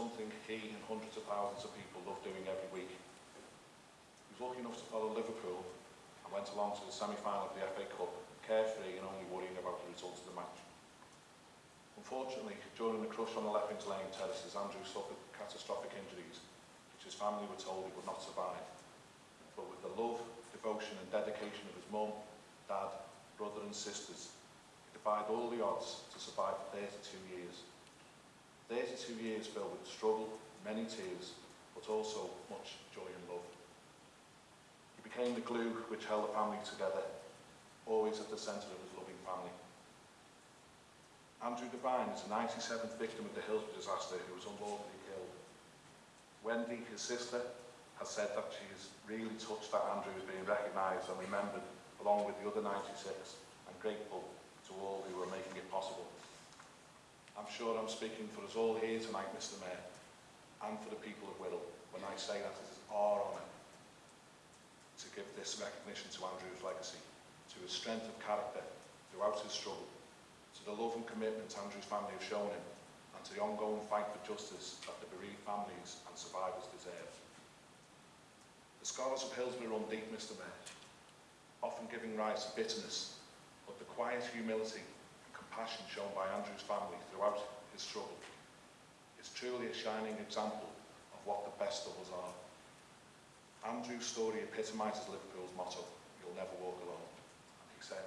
something he and hundreds of thousands of people love doing every week. He was lucky enough to follow Liverpool and went along to the semi-final of the FA Cup, carefree and only worrying about the results of the match. Unfortunately, during the crush on the Leppings Lane terraces, Andrew suffered catastrophic injuries, which his family were told he would not survive. But with the love, devotion and dedication of his mum, dad, brother and sisters, he defied all the odds to survive for 32 years. 32 years filled with struggle, many tears, but also much joy and love. He became the glue which held the family together, always at the centre of his loving family. Andrew Devine is the 97th victim of the Hillsborough disaster who was unlawfully killed. Wendy, his sister, has said that she is really touched that Andrew is being recognised and remembered along with the other 96 and grateful to all who are making it possible. I'm sure I'm speaking for us all here tonight, Mr Mayor, and for the people of Whittle, when I say that it is our honour to give this recognition to Andrew's legacy, to his strength of character throughout his struggle, to the love and commitment Andrew's family have shown him, and to the ongoing fight for justice that the bereaved families and survivors deserve. The scars of Hillsborough run deep, Mr Mayor, often giving rise to bitterness, but the quiet humility compassion shown by Andrew's family throughout his struggle is truly a shining example of what the best of us are. Andrew's story epitomises Liverpool's motto, you'll never walk alone. And he said,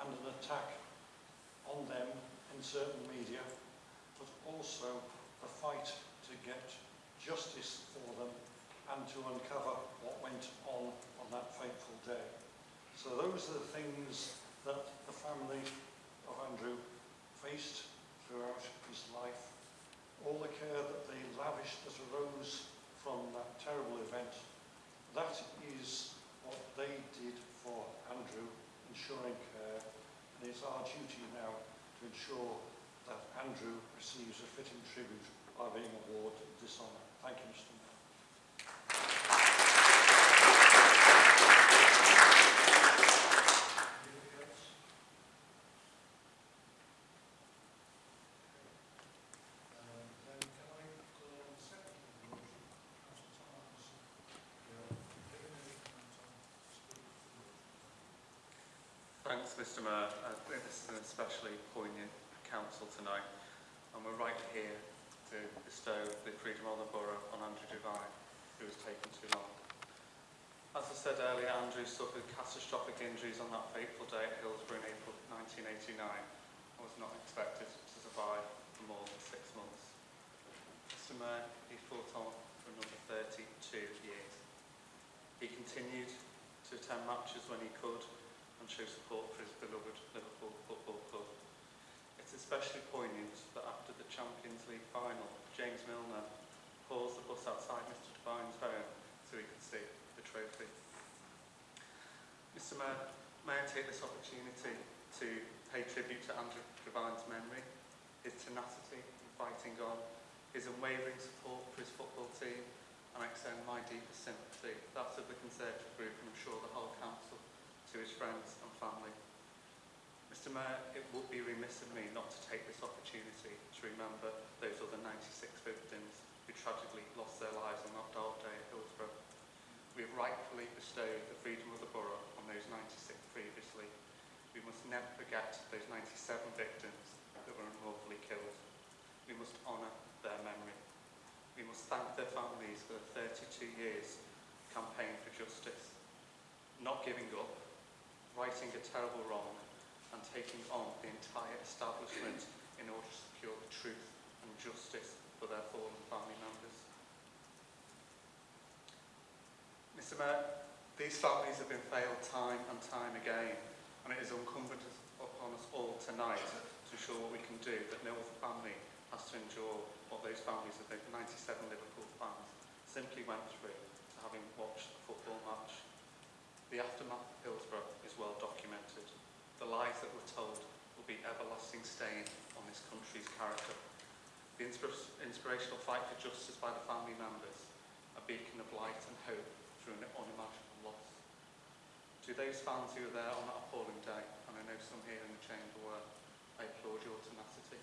and an attack on them in certain media, but also the fight to get justice for them and to uncover what went on on that fateful day. So those are the things that the family of Andrew faced throughout his life. All the care that they lavished that arose from that terrible event, that is what they did for Andrew, ensuring care, and it's our duty now to ensure that Andrew receives a fitting tribute by being awarded this honour. Thank you, Mr. Thanks, Mr Mayor. I think this is an especially poignant council tonight, and we're right here to bestow the freedom of the borough on Andrew Devine, who was taken too long. As I said earlier, Andrew suffered catastrophic injuries on that fateful day at Hillsborough in April 1989 and was not expected to survive for more than six months. Mr Mayor, he fought on for another 32 years. He continued to attend matches when he could and show support for his beloved Liverpool Football Club. It's especially poignant that after the Champions League final, James Milner paused the bus outside Mr Devine's home so he could see the trophy. Mr Mayor, may I take this opportunity to pay tribute to Andrew Devine's memory, his tenacity in fighting on, his unwavering support for his football team, and I extend my deepest sympathy, that of the Conservative group, and I'm sure the whole council to his friends and family. Mr Mayor, it would be remiss of me not to take this opportunity to remember those other 96 victims who tragically lost their lives on that dark day at Hillsborough. We have rightfully bestowed the freedom of the borough on those 96 previously. We must never forget those 97 victims that were unlawfully killed. We must honour their memory. We must thank their families for the 32 years campaign for justice. Not giving up righting a terrible wrong and taking on the entire establishment in order to secure the truth and justice for their fallen family members. Mr Mayor, these families have been failed time and time again and it is incumbent upon us all tonight to ensure what we can do that no other family has to endure what those families of the 97 Liverpool fans simply went through having watched a football match. The aftermath of Hillsborough everlasting stain on this country's character. The inspirational fight for justice by the family members, a beacon of light and hope through an unimaginable loss. To those fans who were there on that appalling day, and I know some here in the chamber were, I applaud your tenacity.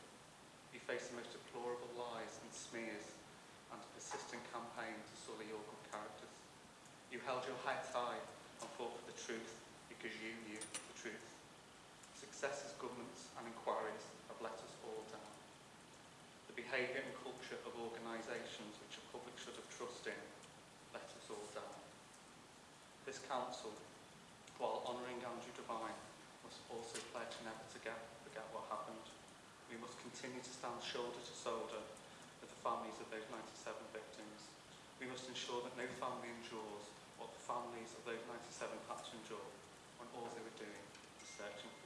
You faced the most deplorable lies and smears and a persistent campaign to sully your good characters. You held your head high and fought for the truth because you knew the truth. successes governments and inquiries have let us all down. The behaviour and culture of organisations which the public should have trust in let us all down. This council, while honouring Andrew Devine, must also pledge never to get, forget what happened. We must continue to stand shoulder to shoulder with the families of those 97 victims. We must ensure that no family endures what the families of those 97 had to endure when all they were doing was searching for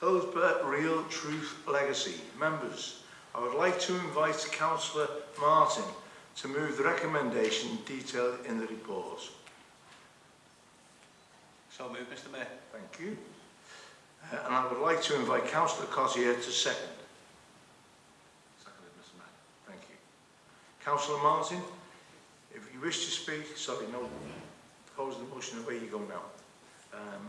holds Real Truth Legacy members. I would like to invite Councillor Martin to move the recommendation detailed in the report. So moved, Mr Mayor. Thank you. Uh, and I would like to invite Councillor Cossier to second. Seconded, Mr Mayor. Thank you. Councillor Martin, if you wish to speak, sorry, no, pose the motion away you go now. Um,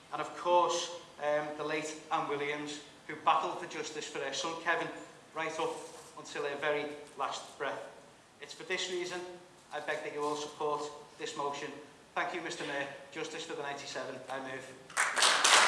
and of course, um, the late Anne Williams, who battled for justice for their son Kevin right up until their very last breath. It's for this reason I beg that you all support this motion. Thank you, Mr Mayor. Justice for the 97, I move.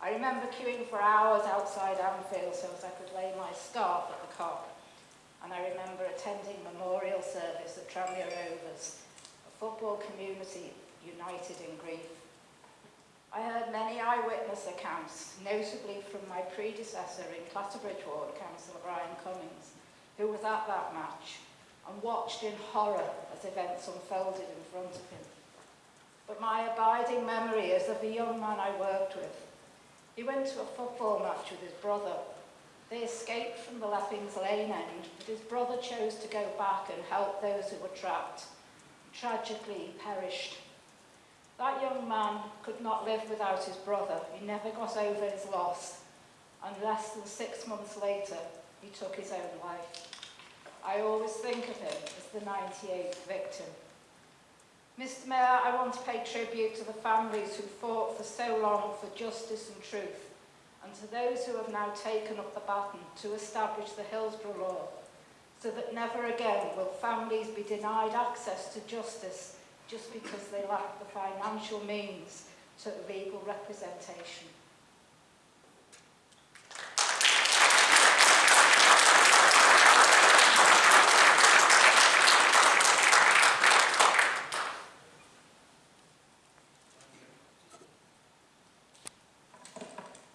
I remember queuing for hours outside Anfield so that I could lay my scarf at the cock. And I remember attending memorial service at Tranmere Rovers, a football community united in grief. I heard many eyewitness accounts, notably from my predecessor in Clatterbridge Ward, Councillor Brian Cummings, who was at that match and watched in horror as events unfolded in front of him. But my abiding memory is of a young man I worked with. He went to a football match with his brother. They escaped from the Lappings Lane end, but his brother chose to go back and help those who were trapped. Tragically, he perished that young man could not live without his brother. He never got over his loss. And less than six months later, he took his own life. I always think of him as the 98th victim. Mr Mayor, I want to pay tribute to the families who fought for so long for justice and truth, and to those who have now taken up the baton to establish the Hillsborough Law, so that never again will families be denied access to justice just because they lack the financial means to legal representation.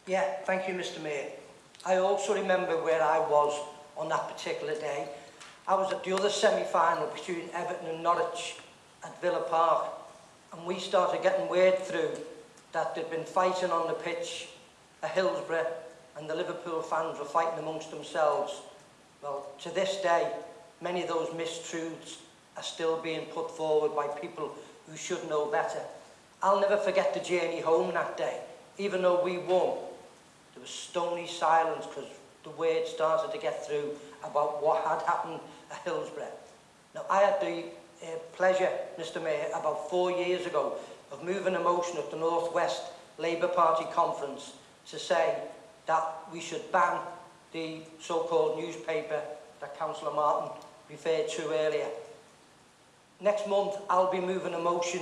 Yeah, thank you, Mr Mayor. I also remember where I was on that particular day. I was at the other semi-final between Everton and Norwich at Villa Park and we started getting word through that they'd been fighting on the pitch at Hillsborough and the Liverpool fans were fighting amongst themselves. Well, to this day, many of those mistruths are still being put forward by people who should know better. I'll never forget the journey home that day. Even though we won, there was stony silence because the word started to get through about what had happened at Hillsborough. Now, I had the uh, pleasure, Mr Mayor, about four years ago of moving a motion at the North West Labour Party conference to say that we should ban the so-called newspaper that Councillor Martin referred to earlier. Next month, I'll be moving a motion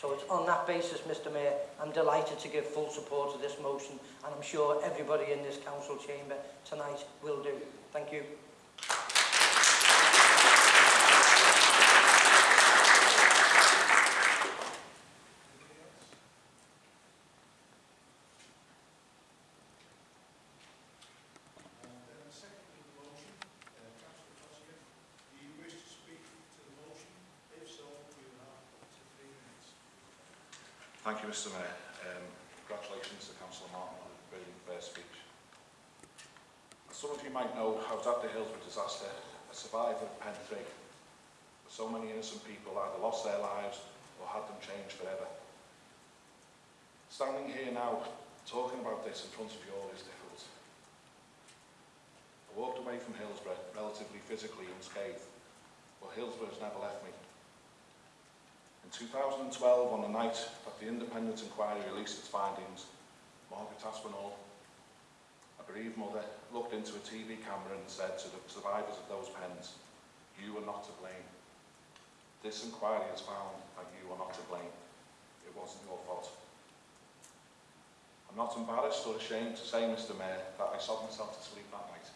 So it's on that basis, Mr Mayor, I'm delighted to give full support to this motion and I'm sure everybody in this council chamber tonight will do. Thank you. Thank you, Mr Mayor. Um, congratulations to Councillor Martin on a brilliant first speech. As some of you might know, I was at the Hillsborough disaster, a survivor of 3. So many innocent people either lost their lives or had them changed forever. Standing here now, talking about this in front of you all is difficult. I walked away from Hillsborough relatively physically unscathed, but Hillsborough has never left me. In 2012, on the night that the independent inquiry released its findings, Margaret Aspinall, a bereaved mother, looked into a TV camera and said to the survivors of those pens, you are not to blame. This inquiry has found that you are not to blame. It wasn't your fault. I'm not embarrassed or ashamed to say, Mr Mayor, that I sobbed myself to sleep that night.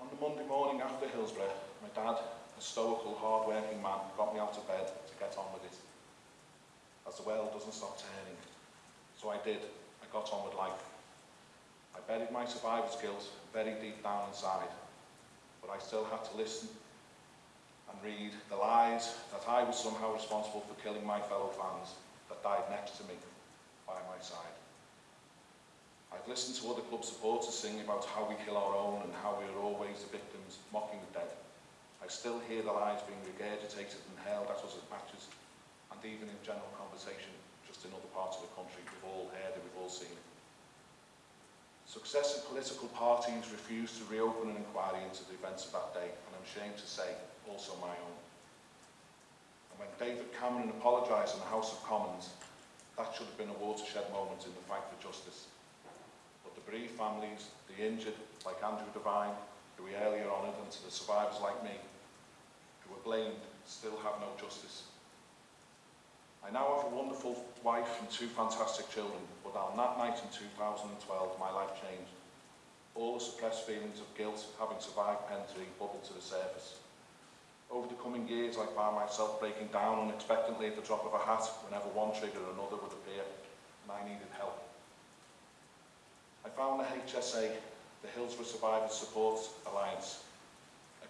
On the Monday morning after Hillsborough, my dad a stoical, hard-working man got me out of bed to get on with it. As the world doesn't stop turning. So I did. I got on with life. I buried my survival skills very deep down inside, but I still had to listen and read the lies that I was somehow responsible for killing my fellow fans that died next to me by my side. I've listened to other club supporters sing about how we kill our own and how we are always the victims, mocking the dead. I still hear the lies being regurgitated and held at us at matches, and even in general conversation, just in other parts of the country, we've all heard it, we've all seen it. Successive political parties refused to reopen an inquiry into the events of that day, and I'm ashamed to say, also my own. And when David Cameron apologised in the House of Commons, that should have been a watershed moment in the fight for justice. But the bereaved families, the injured, like Andrew Devine, who we earlier honoured, and to the survivors like me, blamed still have no justice. I now have a wonderful wife and two fantastic children, but on that night in 2012 my life changed. All the suppressed feelings of guilt having survived Pen bubbled to the surface. Over the coming years I found myself breaking down unexpectedly at the drop of a hat whenever one trigger or another would appear, and I needed help. I found the HSA, the Hillsborough Survivors Support Alliance,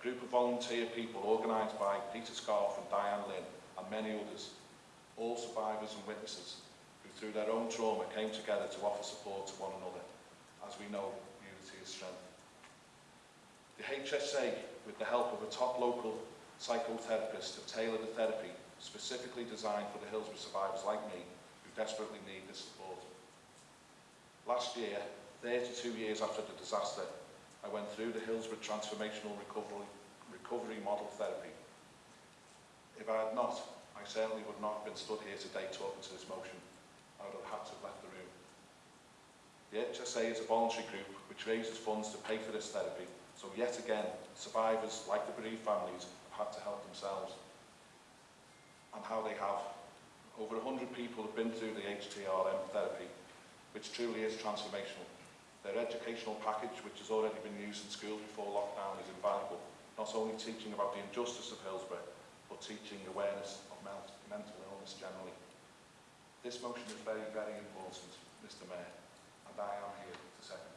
group of volunteer people organised by Peter Scarf and Diane Lynn and many others, all survivors and witnesses who through their own trauma came together to offer support to one another. As we know, unity is strength. The HSA, with the help of a top local psychotherapist, have tailored a therapy specifically designed for the Hillsborough survivors like me who desperately need this support. Last year, 32 years after the disaster, I went through the Hillsborough Transformational Recovery recovery model therapy. If I had not, I certainly would not have been stood here today talking to this motion. I would have had to have left the room. The HSA is a voluntary group which raises funds to pay for this therapy, so yet again, survivors, like the bereaved families, have had to help themselves. And how they have. Over 100 people have been through the HTRM therapy, which truly is transformational. Their educational package, which has already been used in schools before lockdown, is invaluable not only teaching about the injustice of Hillsborough, but teaching awareness of mental illness generally. This motion is very, very important, Mr Mayor, and I am here to second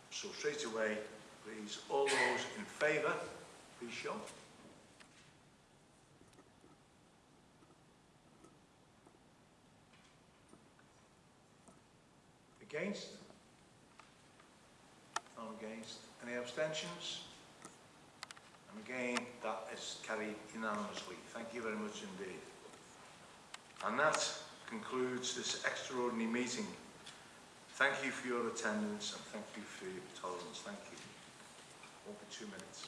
so straight away, please, all those in favour, please show. Against? All against. Any abstentions? And again, that is carried unanimously. Thank you very much indeed. And that concludes this extraordinary meeting. Thank you for your attendance and thank you for your tolerance. Thank you. Won't be two minutes.